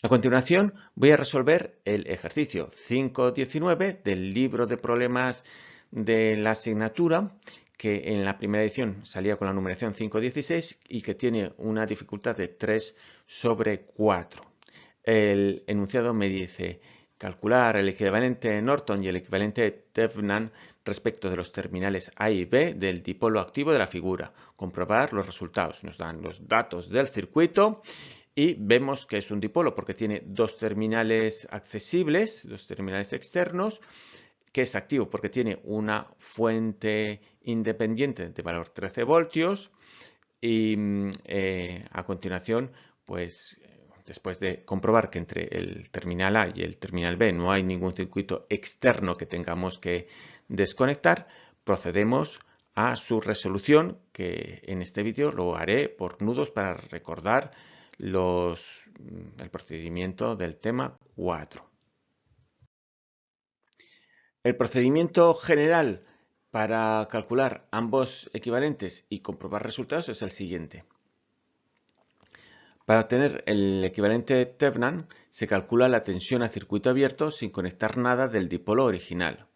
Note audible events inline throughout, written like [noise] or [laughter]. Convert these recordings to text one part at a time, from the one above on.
A continuación voy a resolver el ejercicio 5.19 del libro de problemas de la asignatura que en la primera edición salía con la numeración 5.16 y que tiene una dificultad de 3 sobre 4. El enunciado me dice calcular el equivalente Norton y el equivalente Tevnan respecto de los terminales A y B del dipolo activo de la figura. Comprobar los resultados. Nos dan los datos del circuito y vemos que es un dipolo porque tiene dos terminales accesibles, dos terminales externos, que es activo porque tiene una fuente independiente de valor 13 voltios y eh, a continuación, pues después de comprobar que entre el terminal A y el terminal B no hay ningún circuito externo que tengamos que desconectar, procedemos a su resolución, que en este vídeo lo haré por nudos para recordar mm, el procedimiento del tema 4. El procedimiento general para calcular ambos equivalentes y comprobar resultados es el siguiente. Para obtener el equivalente Tevnan se calcula la tensión a circuito abierto sin conectar nada del dipolo original.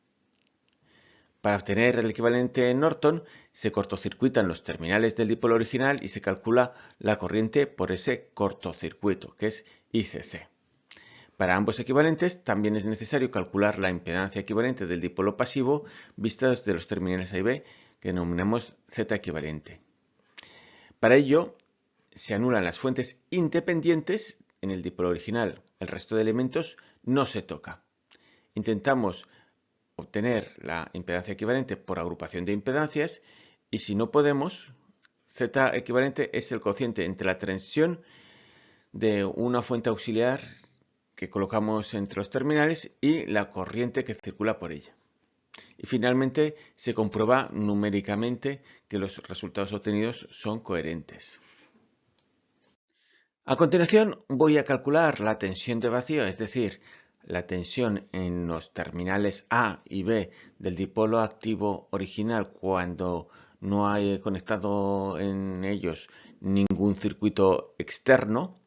Para obtener el equivalente Norton, se cortocircuitan los terminales del dipolo original y se calcula la corriente por ese cortocircuito, que es ICC. Para ambos equivalentes también es necesario calcular la impedancia equivalente del dipolo pasivo vista desde los terminales A y B, que denominamos Z equivalente. Para ello, se anulan las fuentes independientes en el dipolo original. El resto de elementos no se toca. Intentamos obtener la impedancia equivalente por agrupación de impedancias y si no podemos, Z equivalente es el cociente entre la tensión de una fuente auxiliar que colocamos entre los terminales y la corriente que circula por ella. Y finalmente se comprueba numéricamente que los resultados obtenidos son coherentes. A continuación voy a calcular la tensión de vacío, es decir, la tensión en los terminales A y B del dipolo activo original cuando no hay conectado en ellos ningún circuito externo.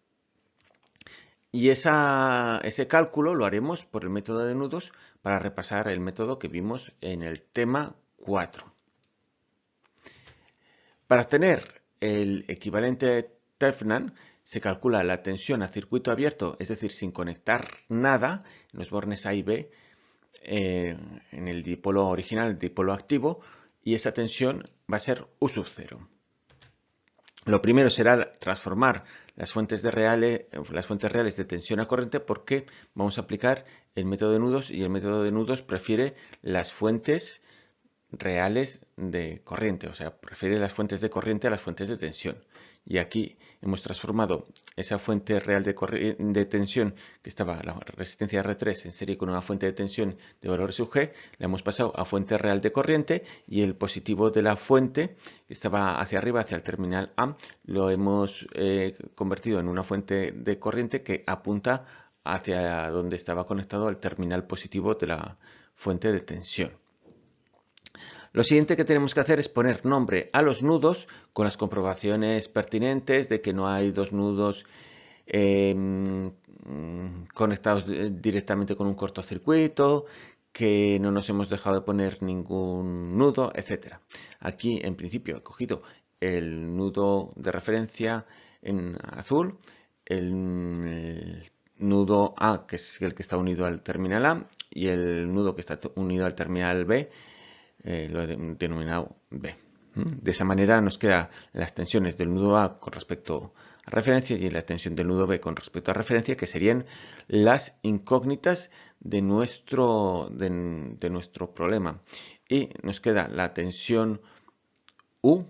Y ese cálculo lo haremos por el método de nudos para repasar el método que vimos en el tema 4. Para obtener el equivalente Tefnan se calcula la tensión a circuito abierto, es decir, sin conectar nada, en los bornes A y B, eh, en el dipolo original, el dipolo activo, y esa tensión va a ser U sub 0. Lo primero será transformar las fuentes, reales, las fuentes reales de tensión a corriente porque vamos a aplicar el método de nudos y el método de nudos prefiere las fuentes reales de corriente, o sea, prefiere las fuentes de corriente a las fuentes de tensión y aquí hemos transformado esa fuente real de, tensión que estaba la resistencia R3 en serie con una fuente de tensión de valor sub G, la hemos pasado a fuente real de corriente y el positivo de la fuente que estaba hacia arriba, hacia el terminal A, lo hemos eh, convertido en una fuente de corriente que apunta hacia donde estaba conectado al terminal positivo de la fuente de tensión. Lo siguiente que tenemos que hacer es poner nombre a los nudos con las comprobaciones pertinentes de que no hay dos nudos em, conectados directamente con un cortocircuito, que no nos hemos dejado de poner ningún nudo, etc. Aquí en principio he cogido el nudo de referencia en azul, el nudo A, que es el que está unido al terminal A, y el nudo que está unido al terminal B, eh, lo he denominado B. De esa manera nos quedan las tensiones del nudo A con respecto a referencia y la tensión del nudo B con respecto a referencia, que serían las incógnitas de nuestro, de, nuestro problema. Y nos queda la tensión U,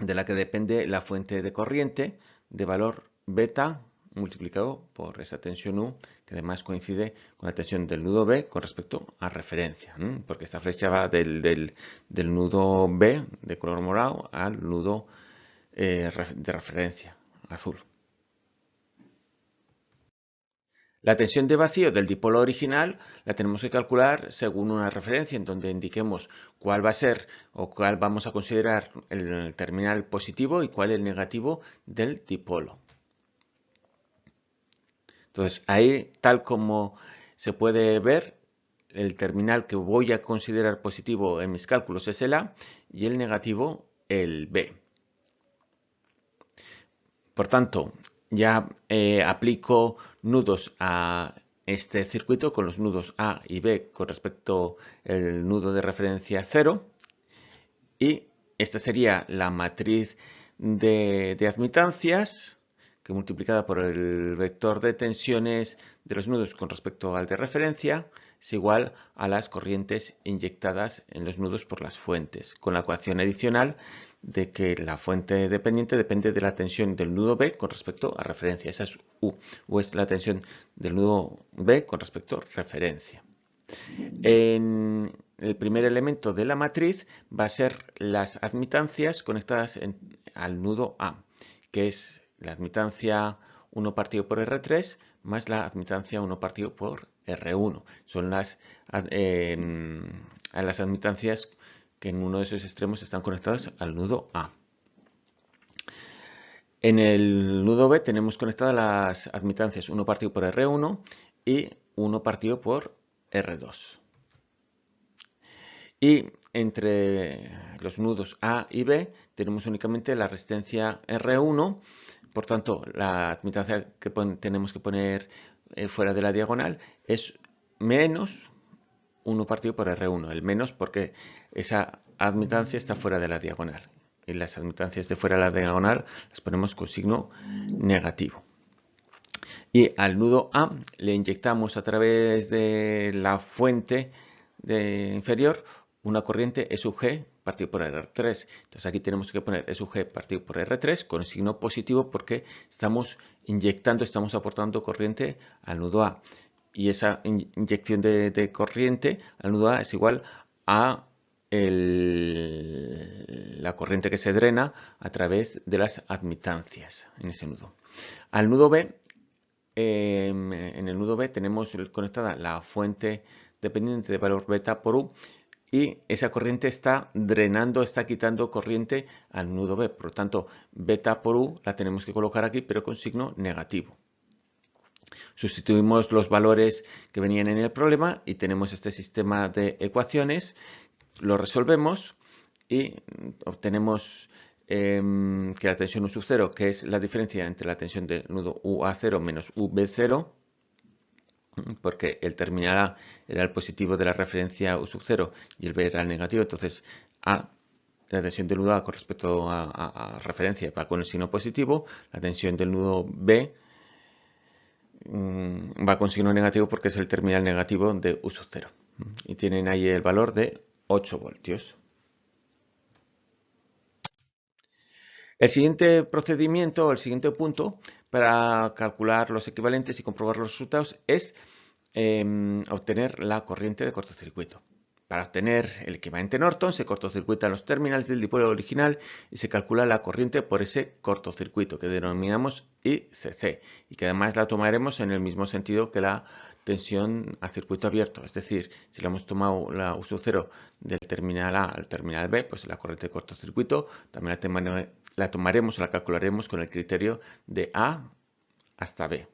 de la que depende la fuente de corriente, de valor beta multiplicado por esa tensión U, que además coincide con la tensión del nudo B con respecto a referencia, porque esta flecha va del, del, nudo B de color morado al nudo eh, de referencia azul. La tensión de vacío del dipolo original la tenemos que calcular según una referencia en donde indiquemos cuál va a ser o cuál vamos a considerar el terminal positivo y cuál el negativo del dipolo. Entonces ahí, tal como se puede ver, el terminal que voy a considerar positivo en mis cálculos es el A y el negativo el B. Por tanto, ya eh, aplico nudos a este circuito con los nudos A y B con respecto al nudo de referencia 0 y esta sería la matriz de, de admitancias que multiplicada por el vector de tensiones de los nudos con respecto al de referencia es igual a las corrientes inyectadas en los nudos por las fuentes, con la ecuación adicional de que la fuente dependiente depende de la tensión del nudo B con respecto a referencia. Esa es U. U es la tensión del nudo B con respecto a referencia. En el primer elemento de la matriz va a ser las admitancias conectadas al nudo A, que es la admitancia 1 partido por R3 más la admitancia 1 partido por R1. Son las, em, las admitancias que en uno de esos extremos están conectadas al nudo A. En el nudo B tenemos conectadas las admitancias 1 partido por R1 y 1 partido por R2. Y entre los nudos A y B tenemos únicamente la resistencia R1, por tanto la admitancia que tenemos que poner eh, fuera de la diagonal es menos 1 partido por R1, el menos porque esa admitancia está fuera de la diagonal. Y las admitancias de fuera de la diagonal las ponemos con signo negativo. Y al nudo A le inyectamos a través de la fuente de inferior una corriente E sub G partido por R3. Entonces aquí tenemos que poner sub G partido por R3 con signo positivo porque estamos inyectando, estamos aportando corriente al nudo A y esa inyección de, corriente al nudo A es igual a la corriente que se drena a través de las admitancias en ese nudo. Al nudo B, em, en el nudo B tenemos conectada la fuente dependiente de valor beta por U y esa corriente está drenando, está quitando corriente al nudo B. Por lo tanto, beta por U la tenemos que colocar aquí, pero con signo negativo. Sustituimos los valores que venían en el problema y tenemos este sistema de ecuaciones. Lo resolvemos y obtenemos em, que la tensión U sub 0, que es la diferencia entre la tensión del nudo UA0 menos UB0, porque el terminal A era el positivo de la referencia U sub 0 y el B era el negativo, entonces A, la tensión del nudo A con respecto a, referencia va con el signo positivo, la tensión del nudo B Mm, va con signo negativo porque es el terminal negativo de U sub 0. Y tienen ahí el valor de 8 voltios. El siguiente procedimiento, el siguiente punto para calcular los equivalentes y comprobar los resultados es em, obtener la corriente de cortocircuito. Para obtener el equivalente Norton se cortocircuitan los terminales del dipolo original y se calcula la corriente por ese cortocircuito que denominamos ICC y que además la tomaremos en el mismo sentido que la tensión a circuito abierto. Es decir, si le hemos tomado la U 0 del terminal A al terminal B, pues la corriente de cortocircuito también la, la tomaremos o la calcularemos con el criterio de A hasta B.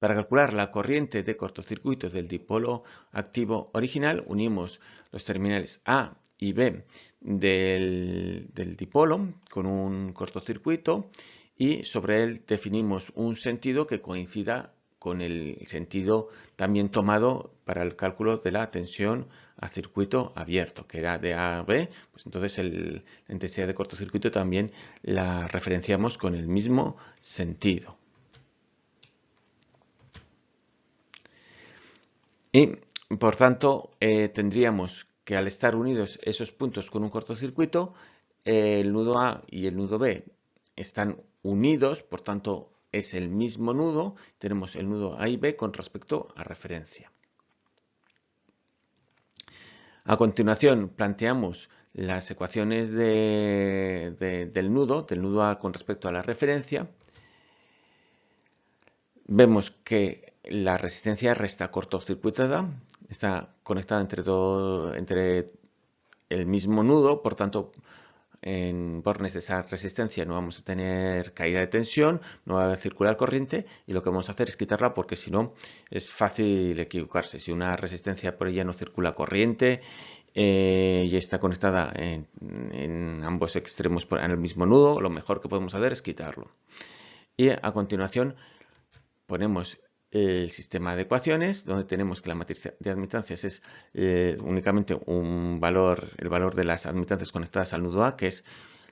Para calcular la corriente de cortocircuito del dipolo activo original, unimos los terminales A y B del, dipolo con un cortocircuito y sobre él definimos un sentido que coincida con el sentido también tomado para el cálculo de la tensión a circuito abierto, que era de A a B, pues entonces la intensidad de cortocircuito también la referenciamos con el mismo sentido. Y por tanto eh, tendríamos que al estar unidos esos puntos con un cortocircuito, el nudo A y el nudo B están unidos, por tanto es el mismo nudo, tenemos el nudo A y B con respecto a referencia. A continuación planteamos las ecuaciones del nudo, del nudo A con respecto a la referencia. Vemos que la resistencia resta cortocircuitada, está conectada entre, todo, entre el mismo nudo, por tanto en bornes de esa resistencia no vamos a tener caída de tensión, no va a circular corriente y lo que vamos a hacer es quitarla porque si no es fácil equivocarse. Si una resistencia por ella no circula corriente eh, y está conectada en, ambos extremos en el mismo nudo, lo mejor que podemos hacer es quitarlo. Y a continuación ponemos el sistema de ecuaciones, donde tenemos que la matriz de admitancias es eh, únicamente un valor, el valor de las admitancias conectadas al nudo A, que es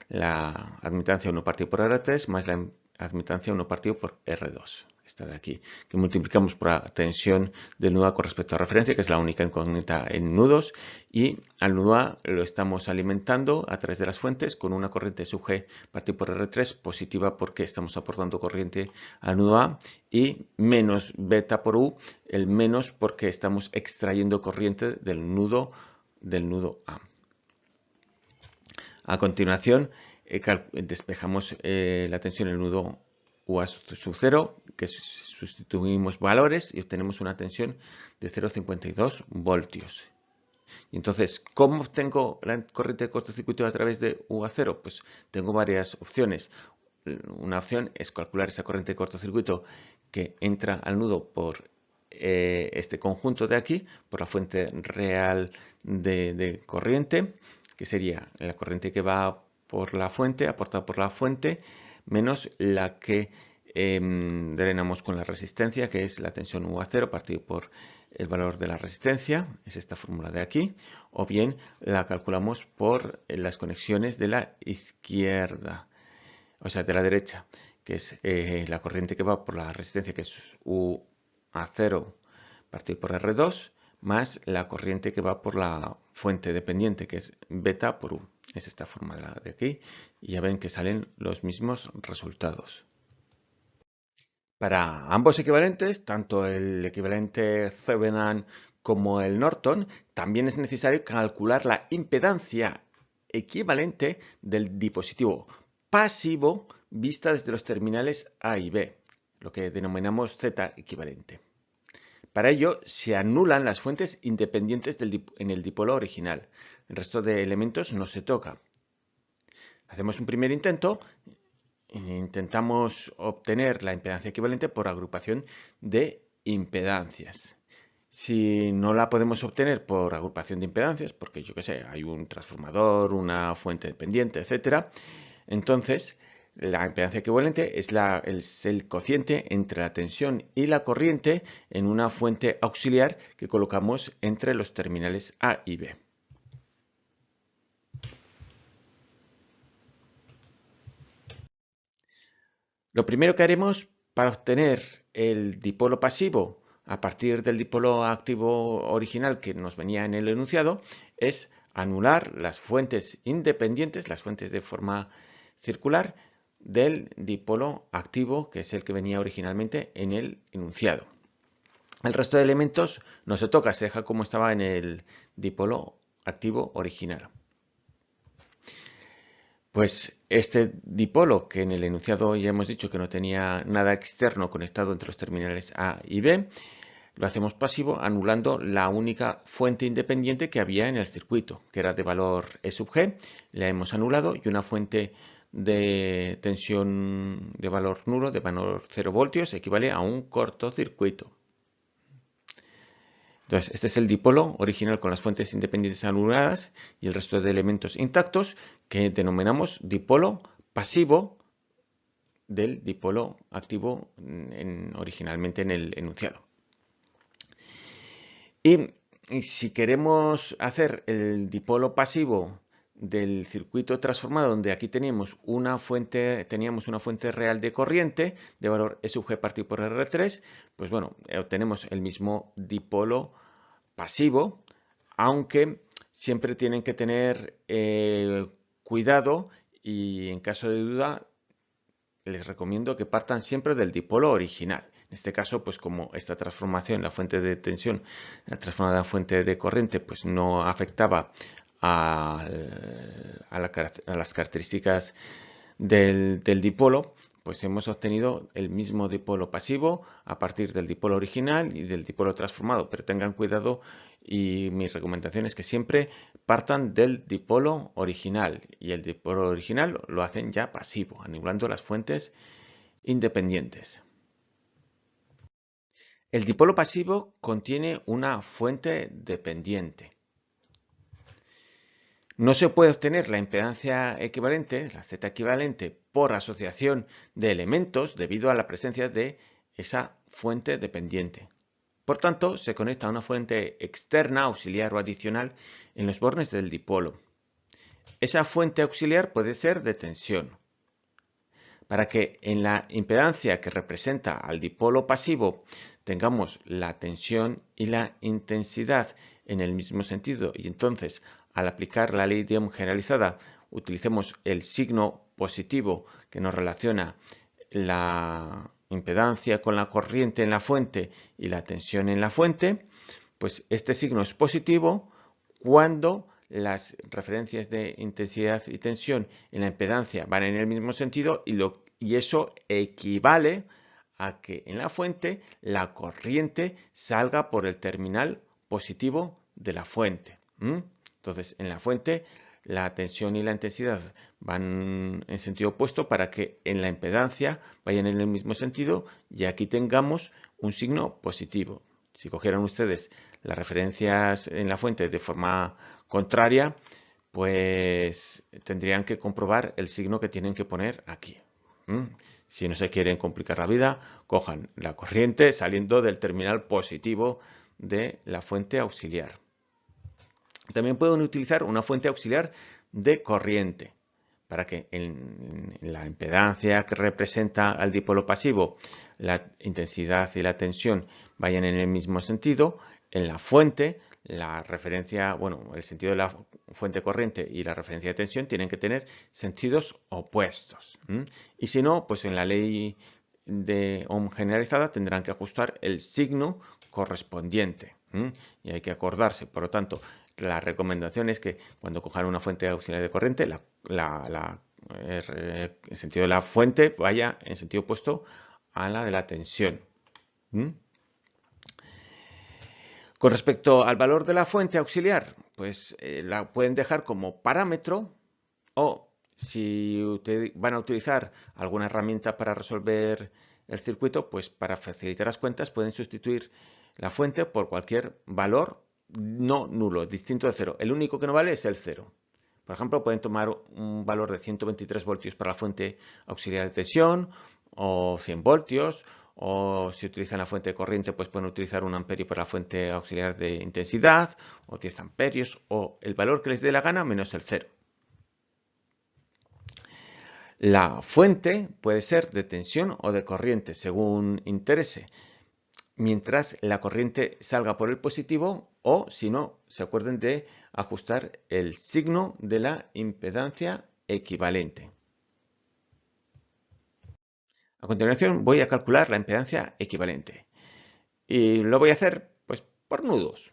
la admitancia 1 partido por R3 más la admitancia 1 partido por R2 de aquí, que multiplicamos por la tensión del nudo A con respecto a referencia, que es la única incógnita en nudos, y al nudo A lo estamos alimentando a través de las fuentes con una corriente sub G partido por R3 positiva porque estamos aportando corriente al nudo A y menos beta por U, el menos porque estamos extrayendo corriente del nudo, del nudo A. A continuación, eh, despejamos eh, la tensión en el nudo U a sub 0, que sustituimos valores y obtenemos una tensión de 0,52 voltios. Y entonces, ¿cómo obtengo la corriente de cortocircuito a través de U a 0? Pues tengo varias opciones. Una opción es calcular esa corriente de cortocircuito que entra al nudo por eh, este conjunto de aquí, por la fuente real de corriente, que sería la corriente que va por la fuente, aportada por la fuente, menos la que em, drenamos con la resistencia, que es la tensión U a 0 partido por el valor de la resistencia, es esta fórmula de aquí, o bien la calculamos por las conexiones de la izquierda, o sea, de la derecha, que es eh, la corriente que va por la resistencia, que es U a 0 partido por R2, más la corriente que va por la fuente dependiente, que es beta por U. Es esta forma de aquí. Y ya ven que salen los mismos resultados. Para ambos equivalentes, tanto el equivalente Thevenin como el Norton, también es necesario calcular la impedancia equivalente del dispositivo pasivo vista desde los terminales A y B, lo que denominamos Z equivalente. Para ello, se anulan las fuentes independientes en el dipolo original. El resto de elementos no se toca. Hacemos un primer intento. Intentamos obtener la impedancia equivalente por agrupación de impedancias. Si no la podemos obtener por agrupación de impedancias, porque yo que sé, hay un transformador, una fuente dependiente, etc., entonces la impedancia equivalente es, el cociente entre la tensión y la corriente en una fuente auxiliar que colocamos entre los terminales A y B. Lo primero que haremos para obtener el dipolo pasivo a partir del dipolo activo original que nos venía en el enunciado es anular las fuentes independientes, las fuentes de forma circular, del dipolo activo, que es el que venía originalmente en el enunciado. El resto de elementos no se toca, se deja como estaba en el dipolo activo original. Pues este dipolo, que en el enunciado ya hemos dicho que no tenía nada externo conectado entre los terminales A y B, lo hacemos pasivo anulando la única fuente independiente que había en el circuito, que era de valor E sub G, la hemos anulado y una fuente de tensión de valor nulo, de valor 0 voltios, equivale a un cortocircuito. Entonces, este es el dipolo original con las fuentes independientes anuladas y el resto de elementos intactos que denominamos dipolo pasivo del dipolo activo originalmente en el enunciado. y si queremos hacer el dipolo pasivo del circuito transformado donde aquí teníamos una fuente, teníamos una fuente real de corriente de valor E sub G partido por R3, pues bueno, obtenemos el mismo dipolo pasivo, aunque siempre tienen que tener eh, cuidado y en caso de duda les recomiendo que partan siempre del dipolo original. En este caso, pues como esta transformación, la fuente de tensión, la transformada fuente de corriente, pues no afectaba a, las características del, dipolo, pues hemos obtenido el mismo dipolo pasivo a partir del dipolo original y del dipolo transformado, pero tengan cuidado y mi recomendación es que siempre partan del dipolo original y el dipolo original lo hacen ya pasivo, anulando las fuentes independientes. El dipolo pasivo contiene una fuente dependiente. No se puede obtener la impedancia equivalente, la Z equivalente, por asociación de elementos debido a la presencia de esa fuente dependiente. Por tanto, se conecta a una fuente externa, auxiliar o adicional en los bornes del dipolo. Esa fuente auxiliar puede ser de tensión. Para que en la impedancia que representa al dipolo pasivo tengamos la tensión y la intensidad en el mismo sentido y entonces al aplicar la ley de Ohm generalizada utilicemos el signo positivo que nos relaciona la impedancia con la corriente en la fuente y la tensión en la fuente, pues este signo es positivo cuando las referencias de intensidad y tensión en la impedancia van en el mismo sentido y, eso equivale a que en la fuente la corriente salga por el terminal positivo de la fuente. Entonces, en la fuente, la tensión y la intensidad van en sentido opuesto para que en la impedancia vayan en el mismo sentido y aquí tengamos un signo positivo. Si cogieran ustedes las referencias en la fuente de forma contraria, pues tendrían que comprobar el signo que tienen que poner aquí. Si no se quieren complicar la vida, cojan la corriente saliendo del terminal positivo de la fuente auxiliar. También pueden utilizar una fuente auxiliar de corriente para que en, la impedancia que representa al dipolo pasivo la intensidad y la tensión vayan en el mismo sentido, en la fuente la referencia, bueno, el sentido de la fuente corriente y la referencia de tensión tienen que tener sentidos opuestos. Y si no, pues en la ley de Ohm generalizada tendrán que ajustar el signo correspondiente. Y hay que acordarse, por lo tanto, la recomendación es que cuando cojan una fuente auxiliar de corriente, el sentido de la fuente vaya en sentido opuesto a la de la tensión. Con respecto al valor de la fuente auxiliar, pues eh, la pueden dejar como parámetro o si van a utilizar alguna herramienta para resolver el circuito, pues para facilitar las cuentas pueden sustituir la fuente por cualquier valor no nulo, distinto de cero. El único que no vale es el cero. Por ejemplo, pueden tomar un valor de 123 voltios para la fuente auxiliar de tensión o 100 voltios o si utilizan la fuente de corriente pues pueden utilizar un amperio para la fuente auxiliar de intensidad o 10 amperios o el valor que les dé la gana menos el cero. La fuente puede ser de tensión o de corriente según interese mientras la corriente salga por el positivo o, si no, se acuerden de ajustar el signo de la impedancia equivalente. A continuación voy a calcular la impedancia equivalente y lo voy a hacer pues, por nudos.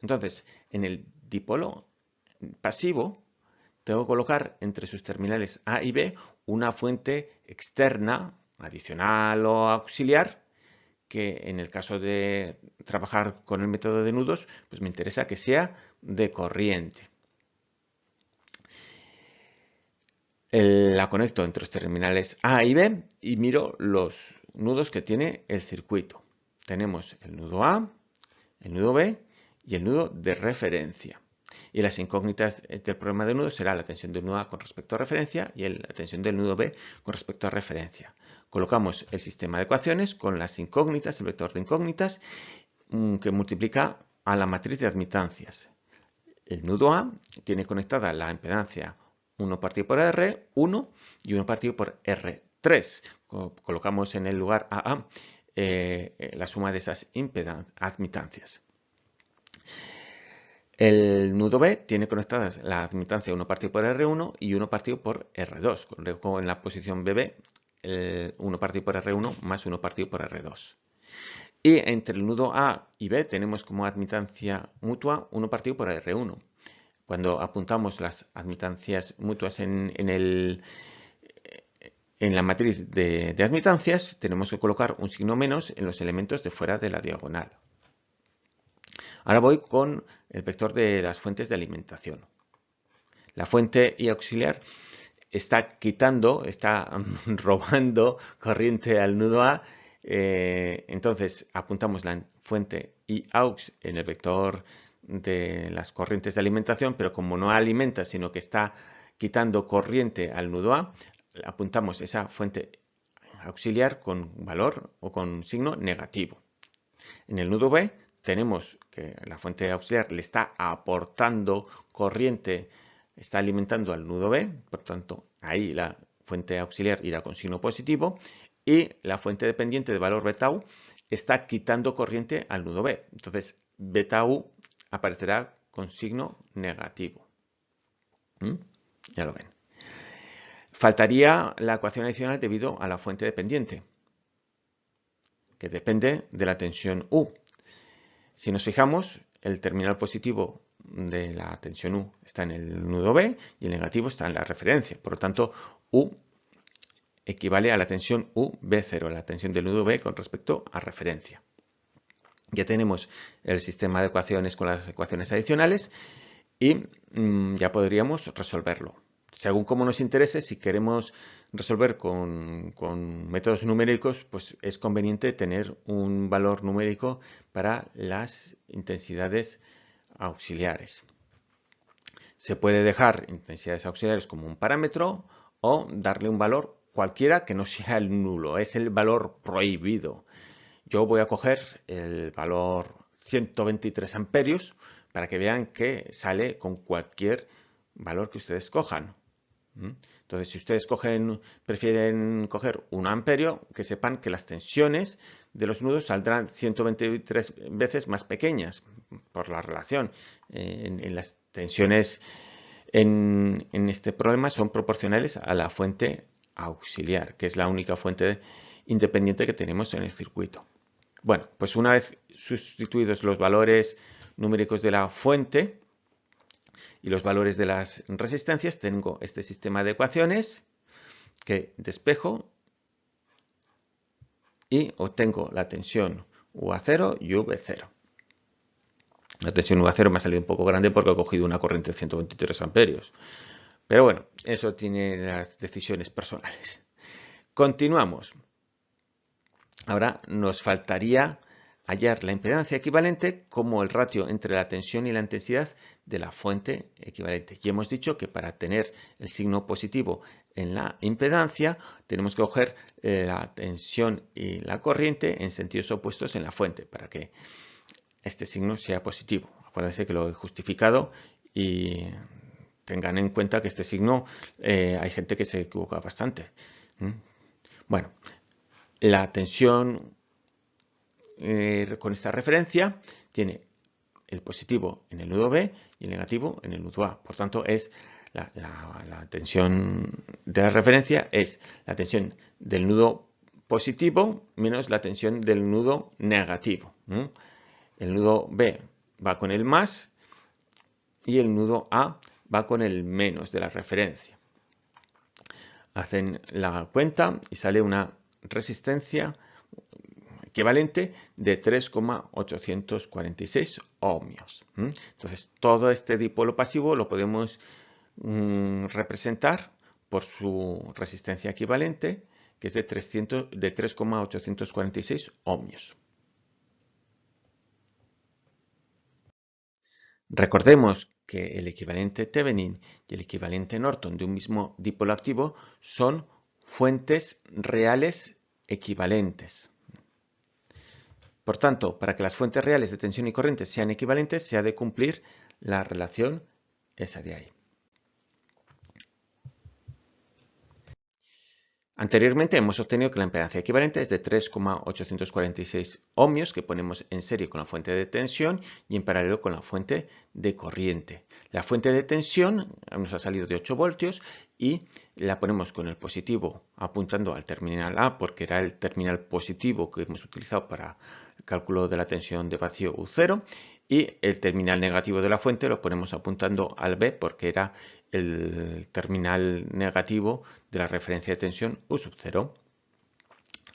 Entonces, en el dipolo pasivo tengo que colocar entre sus terminales A y B una fuente externa, adicional o auxiliar, que en el caso de trabajar con el método de nudos, pues me interesa que sea de corriente. La conecto entre los terminales A y B y miro los nudos que tiene el circuito. Tenemos el nudo A, el nudo B y el nudo de referencia. Y las incógnitas del problema de nudo será la tensión del nudo A con respecto a referencia y la tensión del nudo B con respecto a referencia. Colocamos el sistema de ecuaciones con las incógnitas, el vector de incógnitas, mm, que multiplica a la matriz de admitancias. El nudo A tiene conectada la impedancia 1 partido por R1 y 1 partido por R3. Colocamos en el lugar AA eh, eh, la suma de esas admitancias. El nudo B tiene conectadas la admitancia 1 partido por R1 y 1 partido por R2. Coloco en la posición BB 1 partido por R1 más 1 partido por R2. Y entre el nudo A y B tenemos como admitancia mutua 1 partido por R1. Cuando apuntamos las admitancias mutuas en, el, en la matriz de, admitancias tenemos que colocar un signo menos en los elementos de fuera de la diagonal. Ahora voy con el vector de las fuentes de alimentación. La fuente y auxiliar está quitando, está [laughs] robando corriente al nudo A. Eh, entonces apuntamos la fuente y aux en el vector de las corrientes de alimentación, pero como no alimenta, sino que está quitando corriente al nudo A, apuntamos esa fuente auxiliar con valor o con signo negativo. En el nudo B tenemos que la fuente auxiliar le está aportando corriente, está alimentando al nudo B, por tanto ahí la fuente auxiliar irá con signo positivo y la fuente dependiente de valor beta U está quitando corriente al nudo B. Entonces beta U aparecerá con signo negativo. ¿Mm? Ya lo ven. Faltaría la ecuación adicional debido a la fuente dependiente, que depende de la tensión U. Si nos fijamos, el terminal positivo de la tensión U está en el nudo B y el negativo está en la referencia. Por lo tanto, U equivale a la tensión UB0, la tensión del nudo B con respecto a referencia. Ya tenemos el sistema de ecuaciones con las ecuaciones adicionales y mm, ya podríamos resolverlo según como nos interese, si queremos resolver con, métodos numéricos, pues es conveniente tener un valor numérico para las intensidades auxiliares. Se puede dejar intensidades auxiliares como un parámetro o darle un valor cualquiera que no sea el nulo, es el valor prohibido. Yo voy a coger el valor 123 amperios para que vean que sale con cualquier valor que ustedes cojan. Entonces, si ustedes prefieren coger un amperio, que sepan que las tensiones de los nudos saldrán 123 veces más pequeñas por la relación. En, las tensiones en, este problema son proporcionales a la fuente auxiliar, que es la única fuente independiente que tenemos en el circuito. Bueno, pues una vez sustituidos los valores numéricos de la fuente, y los valores de las resistencias, tengo este sistema de ecuaciones que despejo y obtengo la tensión UA0 y V0. La tensión UA0 me ha salido un poco grande porque he cogido una corriente de 123 amperios. Pero bueno, eso tiene las decisiones personales. Continuamos. Ahora nos faltaría hallar la impedancia equivalente como el ratio entre la tensión y la intensidad de la fuente equivalente. Y hemos dicho que para tener el signo positivo en la impedancia tenemos que coger eh, la tensión y la corriente en sentidos opuestos en la fuente para que este signo sea positivo. Acuérdense que lo he justificado y tengan en cuenta que este signo eh, hay gente que se equivoca bastante. Bueno, la tensión eh, con esta referencia tiene el positivo en el nudo B y el negativo en el nudo A. Por tanto, es la, tensión de la referencia es la tensión del nudo positivo menos la tensión del nudo negativo. El nudo B va con el más y el nudo A va con el menos de la referencia. Hacen la cuenta y sale una resistencia equivalente de 3,846 ohmios. Entonces, todo este dipolo pasivo lo podemos mm, representar por su resistencia equivalente, que es de, de 3,846 ohmios. Recordemos que el equivalente Thevenin y el equivalente Norton de un mismo dipolo activo son fuentes reales equivalentes. Por tanto, para que las fuentes reales de tensión y corriente sean equivalentes, se ha de cumplir la relación esa de ahí. Anteriormente hemos obtenido que la impedancia equivalente es de 3,846 ohmios que ponemos en serie con la fuente de tensión y en paralelo con la fuente de corriente. La fuente de tensión nos ha salido de 8 voltios y la ponemos con el positivo apuntando al terminal A porque era el terminal positivo que hemos utilizado para cálculo de la tensión de vacío U0 y el terminal negativo de la fuente lo ponemos apuntando al B porque era el terminal negativo de la referencia de tensión U sub 0.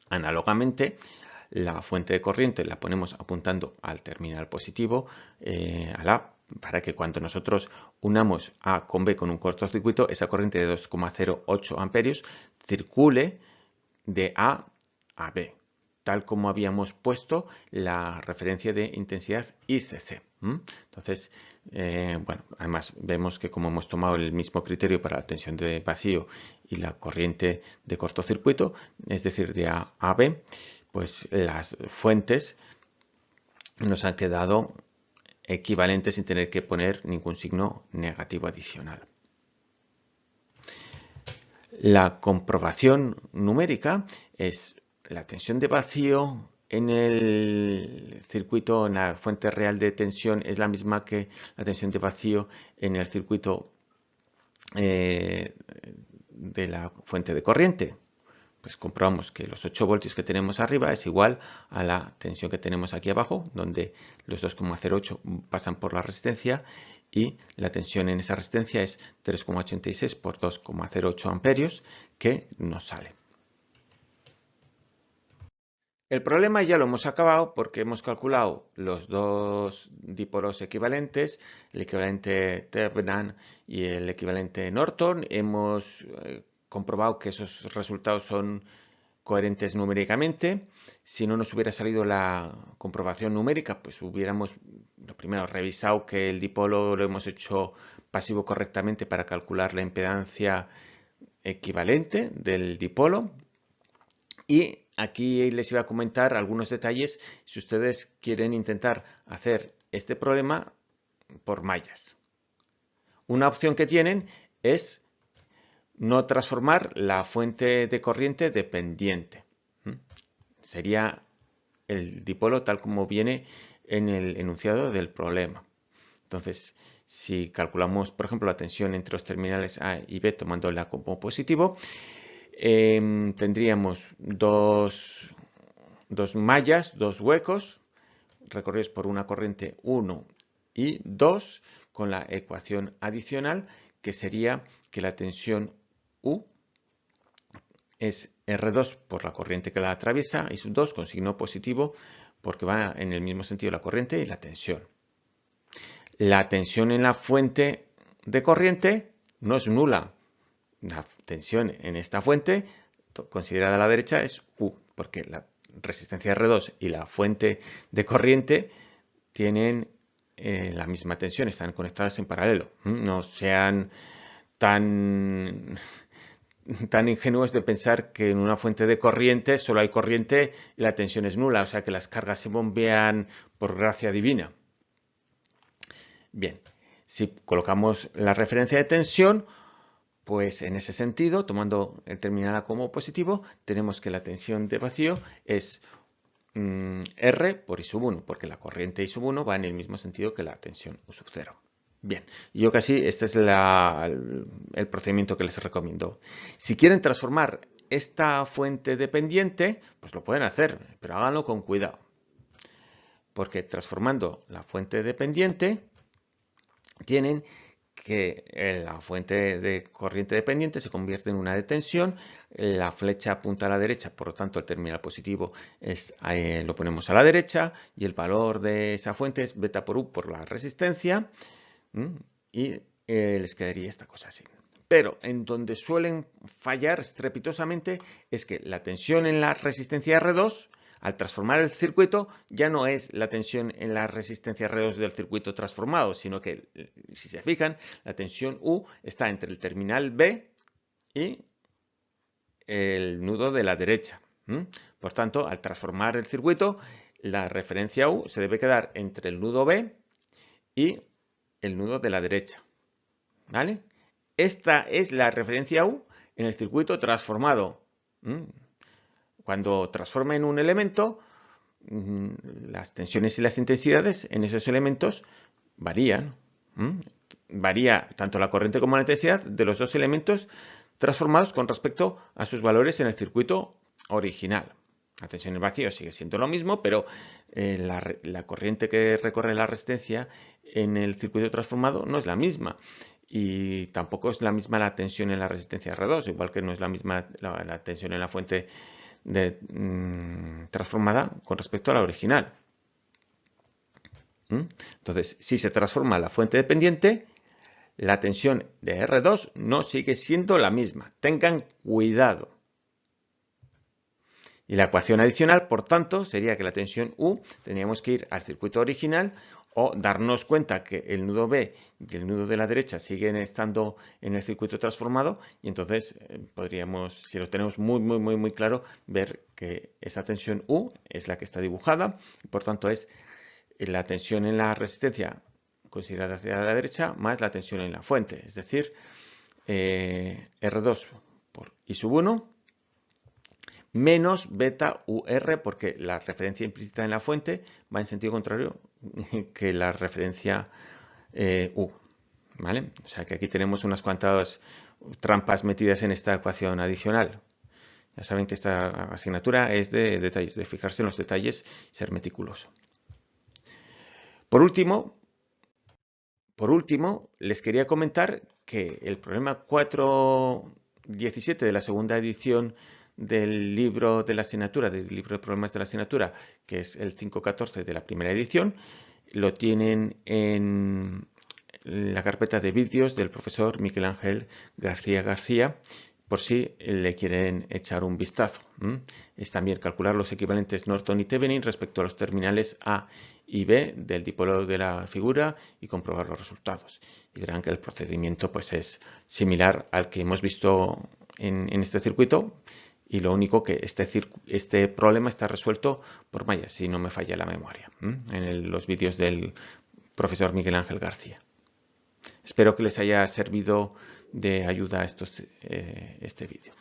Análogamente, la fuente de corriente la ponemos apuntando al terminal positivo, eh, a para que cuando nosotros unamos A con B con un cortocircuito, esa corriente de 2,08 amperios circule de A a B, tal como habíamos puesto la referencia de intensidad ICC. Entonces, eh, bueno, además vemos que como hemos tomado el mismo criterio para la tensión de vacío y la corriente de cortocircuito, es decir, de A a B, pues las fuentes nos han quedado equivalentes sin tener que poner ningún signo negativo adicional. La comprobación numérica es la tensión de vacío en el circuito, en la fuente real de tensión, es la misma que la tensión de vacío en el circuito eh, de la fuente de corriente. Pues comprobamos que los 8 voltios que tenemos arriba es igual a la tensión que tenemos aquí abajo, donde los 2,08 pasan por la resistencia y la tensión en esa resistencia es 3,86 por 2,08 amperios que nos sale. El problema ya lo hemos acabado porque hemos calculado los dos dipolos equivalentes, el equivalente Thevenin y el equivalente Norton. Hemos eh, comprobado que esos resultados son coherentes numéricamente. Si no nos hubiera salido la comprobación numérica, pues hubiéramos, lo primero, revisado que el dipolo lo hemos hecho pasivo correctamente para calcular la impedancia equivalente del dipolo. Y aquí les iba a comentar algunos detalles si ustedes quieren intentar hacer este problema por mallas. Una opción que tienen es no transformar la fuente de corriente dependiente. Sería el dipolo tal como viene en el enunciado del problema. Entonces, si calculamos, por ejemplo, la tensión entre los terminales A y B tomándola como positivo, Em, tendríamos dos, mallas, dos huecos, recorridos por una corriente 1 y 2, con la ecuación adicional, que sería que la tensión U es R2 por la corriente que la atraviesa y sub 2 con signo positivo porque va en el mismo sentido la corriente y la tensión. La tensión en la fuente de corriente no es nula, la tensión en esta fuente, considerada a la derecha, es U, porque la resistencia R2 y la fuente de corriente tienen eh, la misma tensión, están conectadas en paralelo. No sean tan, tan ingenuos de pensar que en una fuente de corriente solo hay corriente y la tensión es nula, o sea que las cargas se bombean por gracia divina. Bien, si colocamos la referencia de tensión, pues en ese sentido, tomando el terminal A como positivo, tenemos que la tensión de vacío es mm, R por I sub 1, porque la corriente I sub 1 va en el mismo sentido que la tensión U sub 0. Bien, yo casi este es el, el procedimiento que les recomiendo. Si quieren transformar esta fuente dependiente, pues lo pueden hacer, pero háganlo con cuidado. Porque transformando la fuente dependiente, tienen que la fuente de corriente dependiente se convierte en una de tensión, la flecha apunta a la derecha, por lo tanto el terminal positivo es, eh, lo ponemos a la derecha y el valor de esa fuente es beta por U por la resistencia y eh, les quedaría esta cosa así. Pero en donde suelen fallar estrepitosamente es que la tensión en la resistencia R2 al transformar el circuito ya no es la tensión en la resistencia R2 del circuito transformado, sino que, si se fijan, la tensión U está entre el terminal B y el nudo de la derecha. Por tanto, al transformar el circuito, la referencia U se debe quedar entre el nudo B y el nudo de la derecha. ¿Vale? Esta es la referencia U en el circuito transformado. Cuando transformen un elemento, mm, las tensiones y las intensidades en esos elementos varían. Varía tanto la corriente como la intensidad de los dos elementos transformados con respecto a sus valores en el circuito original. La tensión en vacío sigue siendo lo mismo, pero eh, la, corriente que recorre la resistencia en el circuito transformado no es la misma. y tampoco es la misma la tensión en la resistencia R2, igual que no es la misma la, tensión en la fuente mm, transformada con respecto a la original. ¿Mm? Entonces, si se transforma la fuente dependiente, la tensión de R2 no sigue siendo la misma. Tengan cuidado. Y la ecuación adicional, por tanto, sería que la tensión U teníamos que ir al circuito original o darnos cuenta que el nudo B y el nudo de la derecha siguen estando en el circuito transformado y entonces eh, podríamos, si lo tenemos muy, muy, muy, muy claro, ver que esa tensión U es la que está dibujada y por tanto es la tensión en la resistencia considerada hacia la derecha más la tensión en la fuente, es decir, eh, R2 por I sub 1 menos beta UR porque la referencia implícita en la fuente va en sentido contrario [laughs] que la referencia eh, U. ¿vale? O sea que aquí tenemos unas cuantas trampas metidas en esta ecuación adicional. Ya saben que esta asignatura es de detalles, de fijarse en los detalles y ser meticuloso. Por último, por último, les quería comentar que el problema 4.17 de la segunda edición del libro de la asignatura, del libro de problemas de la asignatura, que es el 5.14 de la primera edición, lo tienen en la carpeta de vídeos del profesor Miguel Ángel García García, por si le quieren echar un vistazo. Es también calcular los equivalentes Norton y Thevenin respecto a los terminales A y B del dipolo de la figura y comprobar los resultados. Y verán que el procedimiento pues, es similar al que hemos visto en este circuito, y lo único que este, este problema está resuelto por Maya, si no me falla la memoria, en los vídeos del profesor Miguel Ángel García. Espero que les haya servido de ayuda eh, este vídeo.